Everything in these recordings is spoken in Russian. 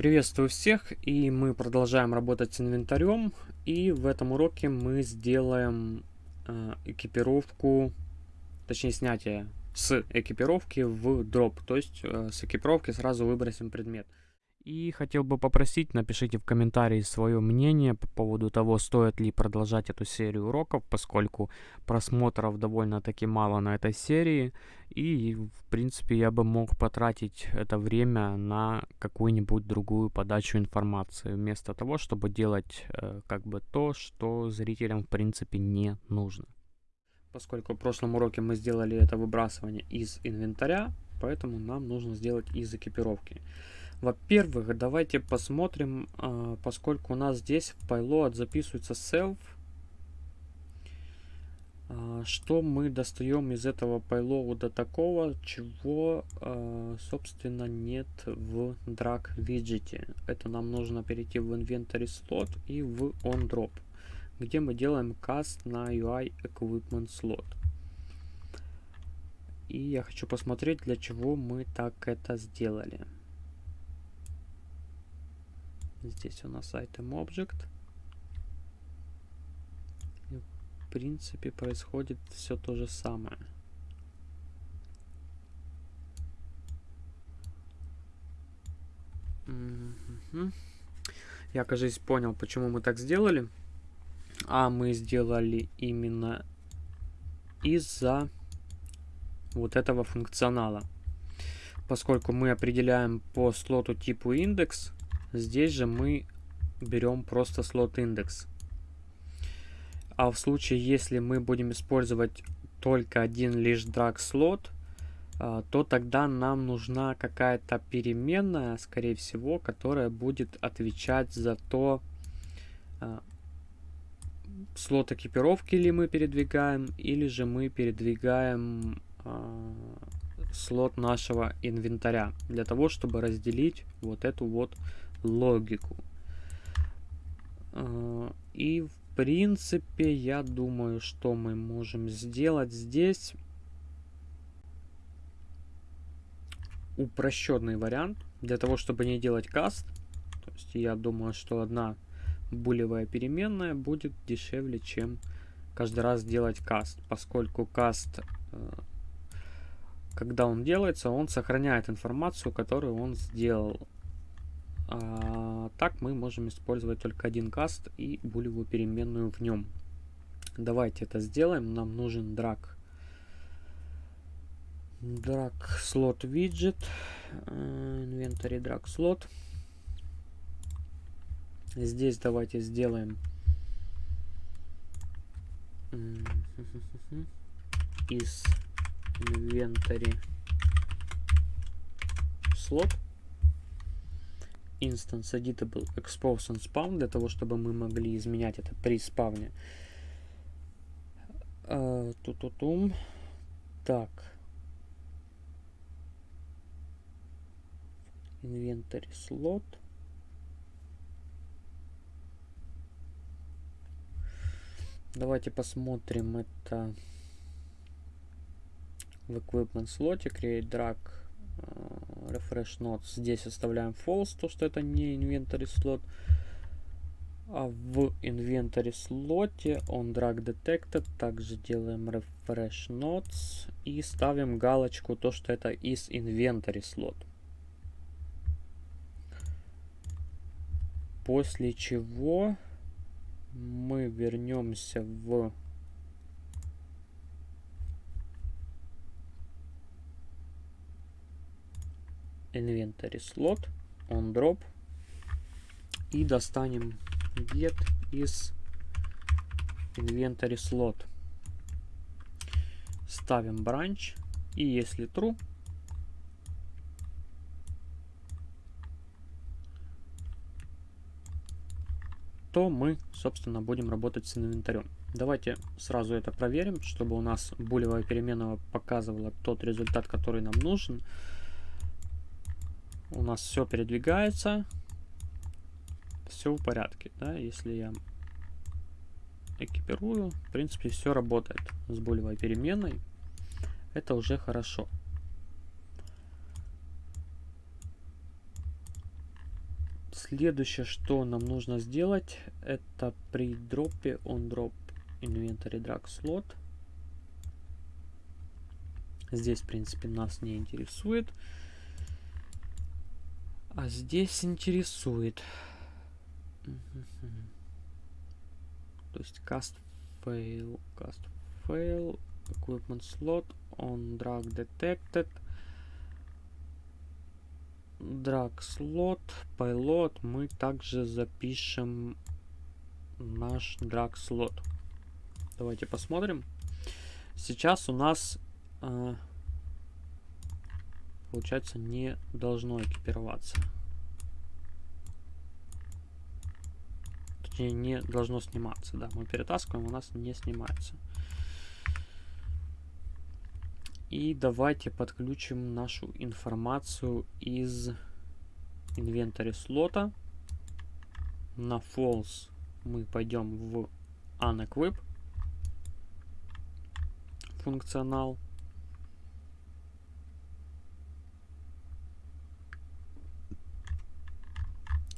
Приветствую всех, и мы продолжаем работать с инвентарем, и в этом уроке мы сделаем э, экипировку, точнее снятие с экипировки в дроп, то есть э, с экипировки сразу выбросим предмет. И хотел бы попросить, напишите в комментарии свое мнение по поводу того, стоит ли продолжать эту серию уроков, поскольку просмотров довольно-таки мало на этой серии. И, в принципе, я бы мог потратить это время на какую-нибудь другую подачу информации, вместо того, чтобы делать э, как бы то, что зрителям, в принципе, не нужно. Поскольку в прошлом уроке мы сделали это выбрасывание из инвентаря, поэтому нам нужно сделать из экипировки. Во-первых, давайте посмотрим, а, поскольку у нас здесь в payload записывается self, а, что мы достаем из этого payload такого, чего, а, собственно, нет в drag виджете. Это нам нужно перейти в inventory slot и в onDrop, где мы делаем cast на UI equipment slot. И я хочу посмотреть, для чего мы так это сделали. Здесь у нас item object. И в принципе происходит все то же самое. Я, кажется, понял, почему мы так сделали. А мы сделали именно из-за вот этого функционала. Поскольку мы определяем по слоту типу индекс, Здесь же мы берем просто слот индекс. А в случае, если мы будем использовать только один лишь drag слот, а, то тогда нам нужна какая-то переменная, скорее всего, которая будет отвечать за то, а, слот экипировки ли мы передвигаем, или же мы передвигаем а, слот нашего инвентаря, для того, чтобы разделить вот эту вот логику. А, и в принципе, я думаю, что мы можем сделать здесь упрощенный вариант для того, чтобы не делать каст. То есть я думаю, что одна булевая переменная будет дешевле, чем каждый раз делать каст, поскольку каст, э, когда он делается, он сохраняет информацию, которую он сделал. А, так мы можем использовать только один каст и булевую переменную в нем. Давайте это сделаем. Нам нужен drag. Drag slot widget. Э, inventory drag slot. Здесь давайте сделаем из inventory slot instance editable expose and spawn для того, чтобы мы могли изменять это при спавне. Uh, ту -ту -тум. Так. Inventory slot. Давайте посмотрим это в equipment слоте. Create drag refresh notes здесь оставляем false, то что это не inventory слот. А в inventory слоте on drag detected также делаем refresh notes и ставим галочку то, что это из inventory слот. После чего мы вернемся в inventory slot on drop и достанем get из inventory slot. Ставим branch и если true, то мы, собственно, будем работать с инвентарем. Давайте сразу это проверим, чтобы у нас булевая переменная показывала тот результат, который нам нужен у нас все передвигается, все в порядке, да, если я экипирую, в принципе, все работает с булевой переменной, это уже хорошо. Следующее, что нам нужно сделать, это при дропе on drop inventory drag slot. Здесь, в принципе, нас не интересует. А здесь интересует. То есть cast fail, cast fail, equipment slot on drag detected drag slot, payload мы также запишем наш drag slot. Давайте посмотрим. Сейчас у нас э, получается не должно экипироваться. Точнее, не должно сниматься. Да, мы перетаскиваем, у нас не снимается. И давайте подключим нашу информацию из инвентаря слота. На false мы пойдем в unequip функционал.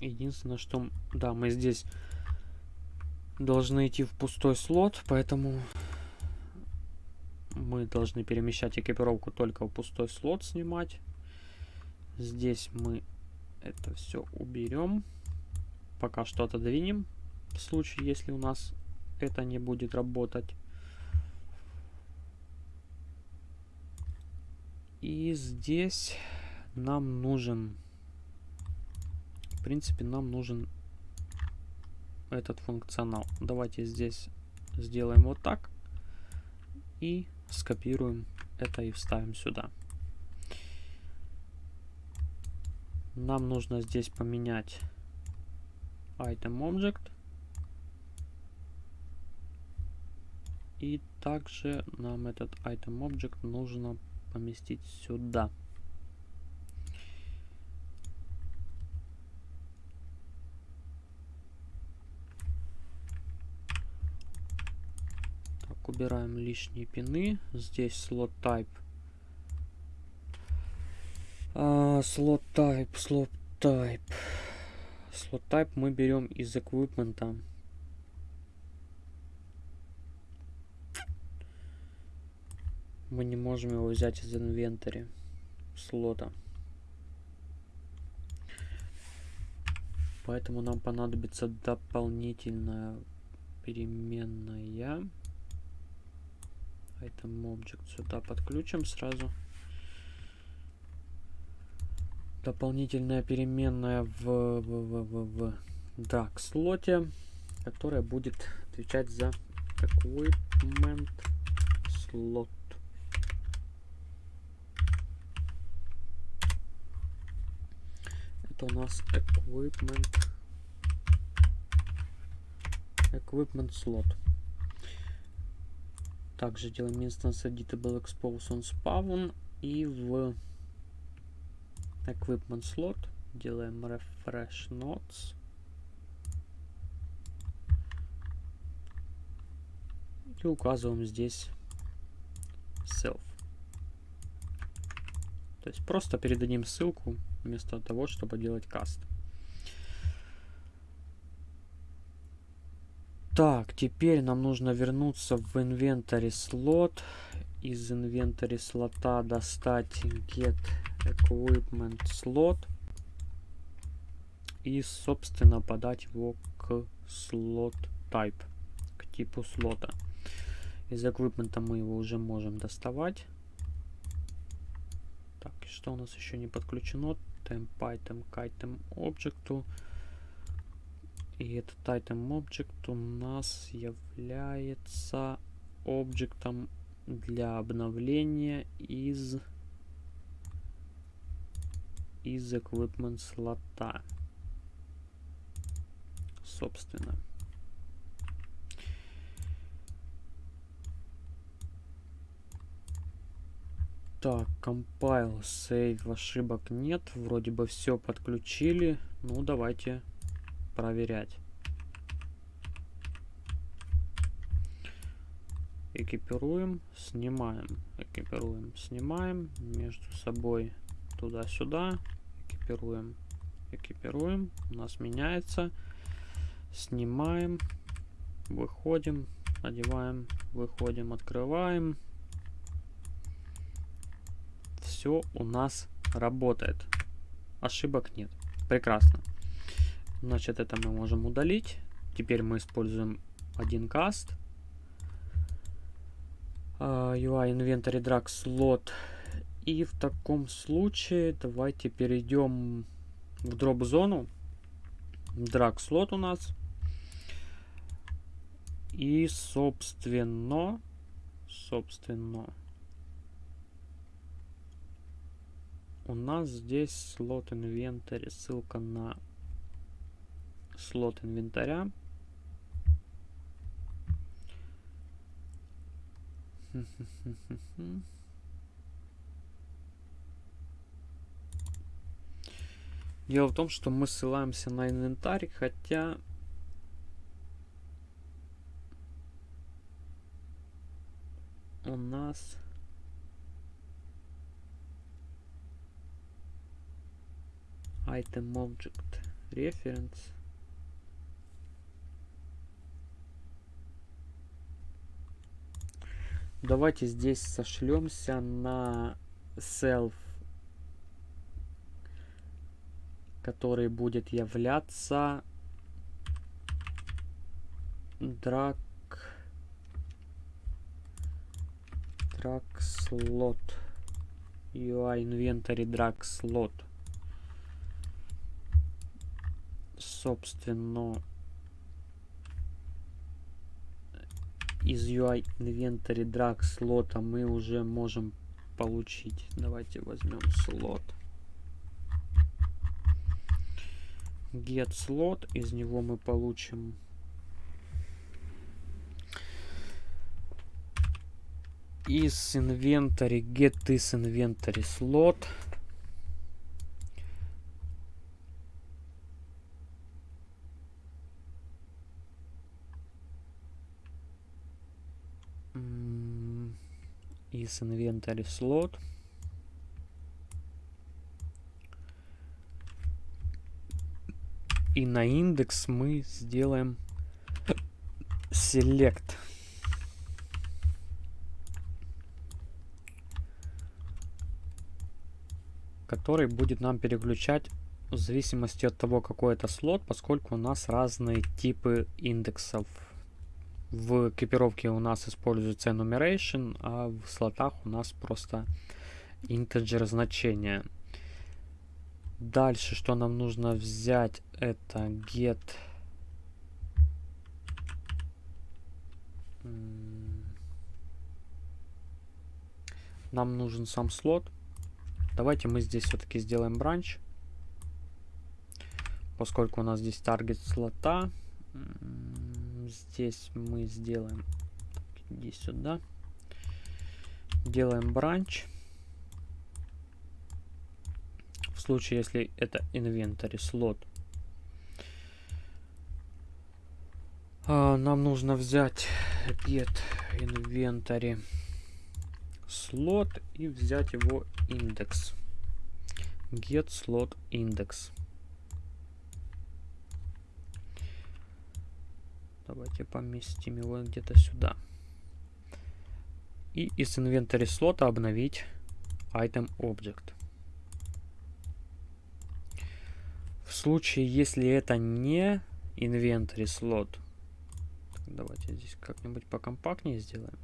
Единственное, что... Да, мы здесь должны идти в пустой слот, поэтому мы должны перемещать экипировку только в пустой слот снимать. Здесь мы это все уберем. Пока что отодвинем. В случае, если у нас это не будет работать. И здесь нам нужен... В принципе, нам нужен этот функционал. Давайте здесь сделаем вот так. И скопируем это и вставим сюда. Нам нужно здесь поменять item object. И также нам этот item object нужно поместить сюда. Убираем лишние пины. Здесь слот type. Слот type, слот type. Слот type мы берем из эквипмента. Мы не можем его взять из инвентаря слота. Поэтому нам понадобится дополнительная переменная Item Object сюда подключим сразу. Дополнительная переменная в, в, в, в, в DAX слоте, которая будет отвечать за Equipment Slot. Это у нас Equipment Equipment Slot. Также делаем instance editable expose on spawn и в equipment slot делаем refresh nodes. И указываем здесь self. То есть просто передадим ссылку вместо того, чтобы делать каст. Так, теперь нам нужно вернуться в инвентарь слот. Из инвентаря слота достать get equipment slot. И, собственно, подать его к slot type, к типу слота. Из эквипмента мы его уже можем доставать. Так, что у нас еще не подключено? Temp item к item объекту. И этот item object у нас является объектом для обновления из из equipment слота. Собственно. Так, compile, save, ошибок нет. Вроде бы все подключили. Ну, давайте проверять. Экипируем, снимаем, экипируем, снимаем, между собой туда-сюда, экипируем, экипируем. У нас меняется. Снимаем. Выходим. Одеваем. Выходим. Открываем. Все у нас работает. Ошибок нет. Прекрасно. Значит, это мы можем удалить. Теперь мы используем один каст. Uh, UI Inventory Drag Slot. И в таком случае давайте перейдем в дроп зону. Drag слот у нас. И собственно, собственно, у нас здесь слот инвентарь, ссылка на слот инвентаря. Дело в том, что мы ссылаемся на инвентарь, хотя у нас item object reference давайте здесь сошлемся на self который будет являться drag drag slot. UI inventory drag slot. Собственно из UI inventory drag слота мы уже можем получить. Давайте возьмем слот. Get slot из него мы получим. Из inventory get this inventory slot из inventory slot и на индекс мы сделаем select. который будет нам переключать в зависимости от того, какой это слот, поскольку у нас разные типы индексов. В экипировке у нас используется enumeration, а в слотах у нас просто integer значение. Дальше, что нам нужно взять, это get нам нужен сам слот. Давайте мы здесь все-таки сделаем бранч. Поскольку у нас здесь таргет слота. Здесь мы сделаем... Иди сюда. Делаем бранч. В случае, если это инвентарь слот. А, нам нужно взять get inventory слот и взять его индекс. Get slot index. Давайте поместим его где-то сюда. И из инвентаря слота обновить item object. В случае, если это не инвентарь слот, давайте здесь как-нибудь покомпактнее сделаем,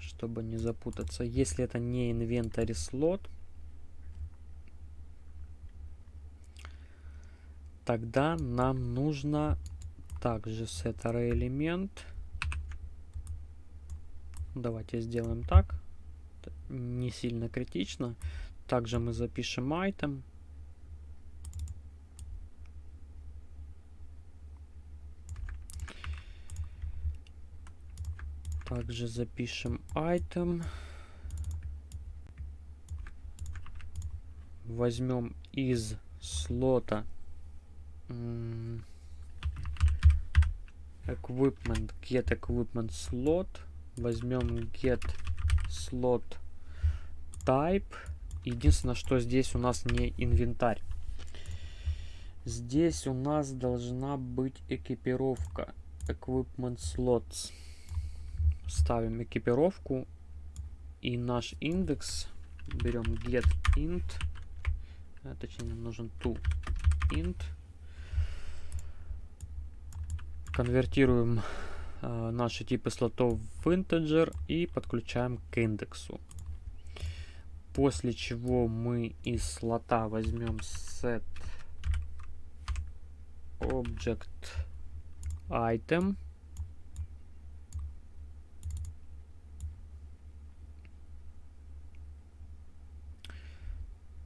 чтобы не запутаться. Если это не инвентарь слот, тогда нам нужно также set array элемент. Давайте сделаем так. Не сильно критично. Также мы запишем item. Также запишем item. Возьмем из слота equipment get equipment slot возьмем get slot type единственное что здесь у нас не инвентарь Здесь у нас должна быть экипировка. Equipment slots. Ставим экипировку. И наш индекс берем get int. А, точнее, нам нужен to int. Конвертируем э, наши типы слотов в integer и подключаем к индексу. После чего мы из слота возьмем set object item.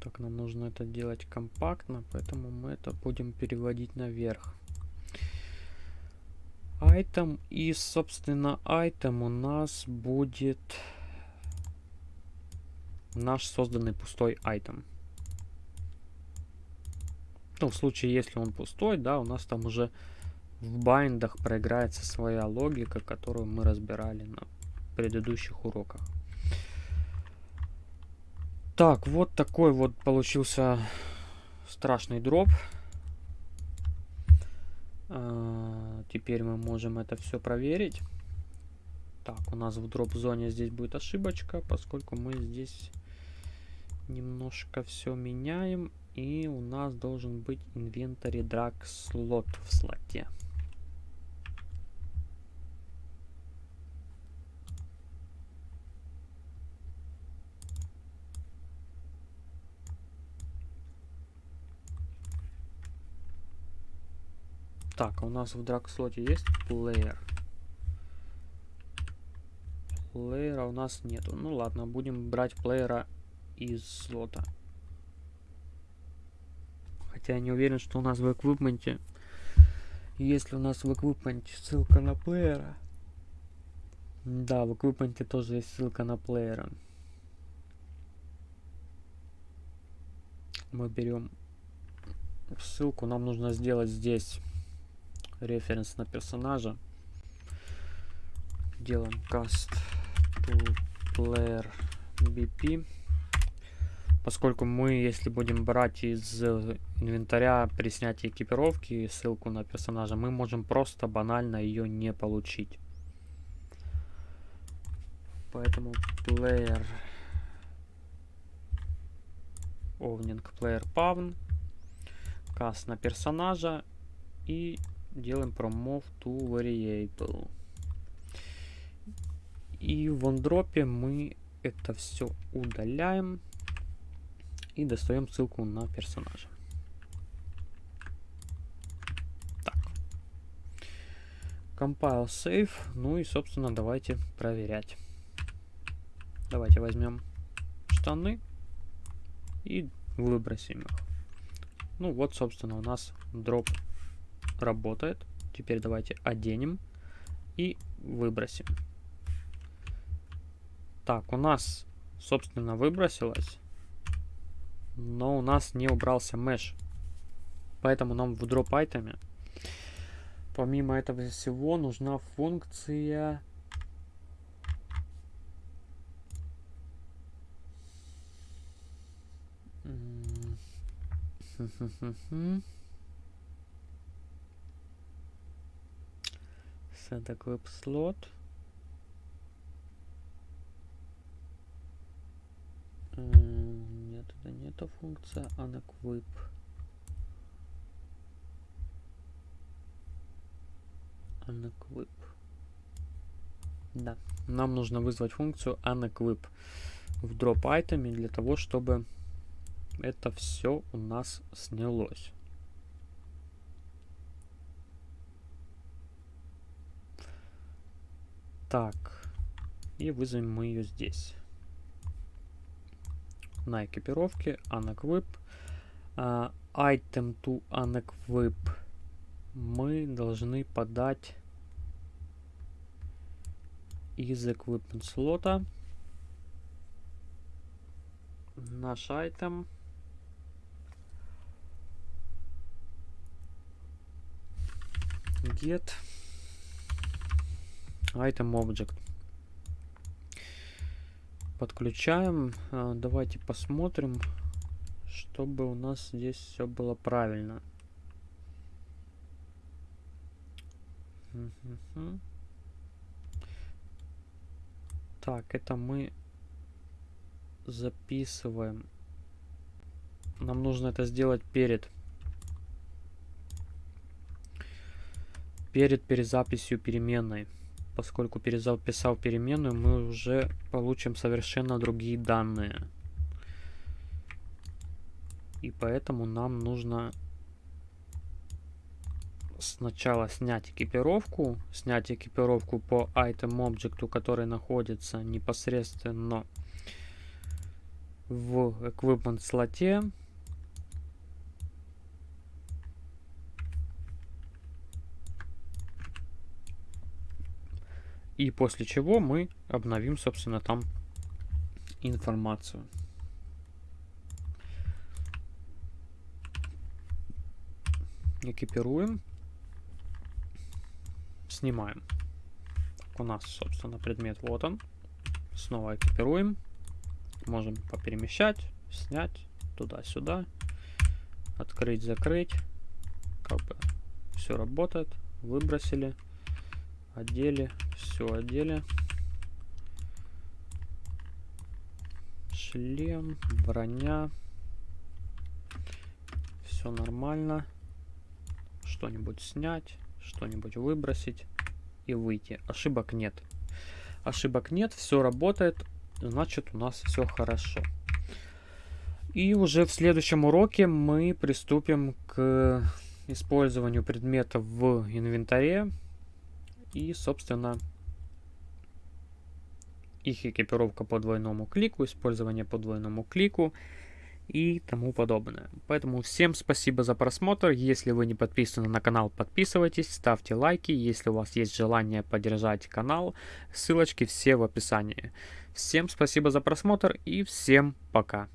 Так, нам нужно это делать компактно, поэтому мы это будем переводить наверх. Item и, собственно, item у нас будет наш созданный пустой item. Ну, в случае, если он пустой, да, у нас там уже в байндах проиграется своя логика, которую мы разбирали на предыдущих уроках. Так, вот такой вот получился страшный дроп. А, теперь мы можем это все проверить. Так, у нас в дроп-зоне здесь будет ошибочка, поскольку мы здесь немножко все меняем. И у нас должен быть инвентарь драг слот в слоте. Так, а у нас в драг слоте есть плеер. Плеера у нас нету. Ну ладно, будем брать плеера из слота. Хотя я не уверен, что у нас в эквипменте. Если у нас в эквипменте ссылка на плеера. Да, в эквипменте тоже есть ссылка на плеера. Мы берем ссылку. Нам нужно сделать здесь референс на персонажа. Делаем cast to player bp поскольку мы, если будем брать из инвентаря при снятии экипировки ссылку на персонажа, мы можем просто банально ее не получить. Поэтому player owning player pavn cast на персонажа и делаем promove to variable. И в OneDrop мы это все удаляем и достаем ссылку на персонажа. Так. Compile save. Ну и, собственно, давайте проверять. Давайте возьмем штаны и выбросим их. Ну вот, собственно, у нас дроп работает. Теперь давайте оденем и выбросим. Так, у нас, собственно, выбросилось но у нас не убрался mesh. Поэтому нам в drop айтеме помимо этого всего нужна функция set equip slot это не эта функция, а unequip. unequip. Да, нам нужно вызвать функцию unequip в drop айтеме для того, чтобы это все у нас снялось. Так, и вызовем мы ее здесь. На экипировке, unequip. Uh, item to unequip мы должны подать из equipment слота. Наш item. Get item object. Подключаем. Э, давайте посмотрим, чтобы у нас здесь все было правильно. Так, это мы записываем. Нам нужно это сделать перед. Перед перезаписью переменной. Поскольку перезаписал переменную, мы уже получим совершенно другие данные. И поэтому нам нужно сначала снять экипировку, снять экипировку по item объекту, который находится непосредственно в equipment слоте. И после чего мы обновим, собственно, там информацию. Экипируем. Снимаем. У нас, собственно, предмет вот он. Снова экипируем. Можем поперемещать, снять туда-сюда. Открыть, закрыть. Как бы все работает. Выбросили. Одели. Все одели. Шлем, броня. Все нормально. Что-нибудь снять что-нибудь выбросить и выйти. Ошибок нет. Ошибок нет, все работает, значит у нас все хорошо. И уже в следующем уроке мы приступим к использованию предметов в инвентаре. И, собственно, их экипировка по двойному клику, использование по двойному клику и тому подобное. Поэтому всем спасибо за просмотр. Если вы не подписаны на канал, подписывайтесь, ставьте лайки. Если у вас есть желание поддержать канал, ссылочки все в описании. Всем спасибо за просмотр и всем пока.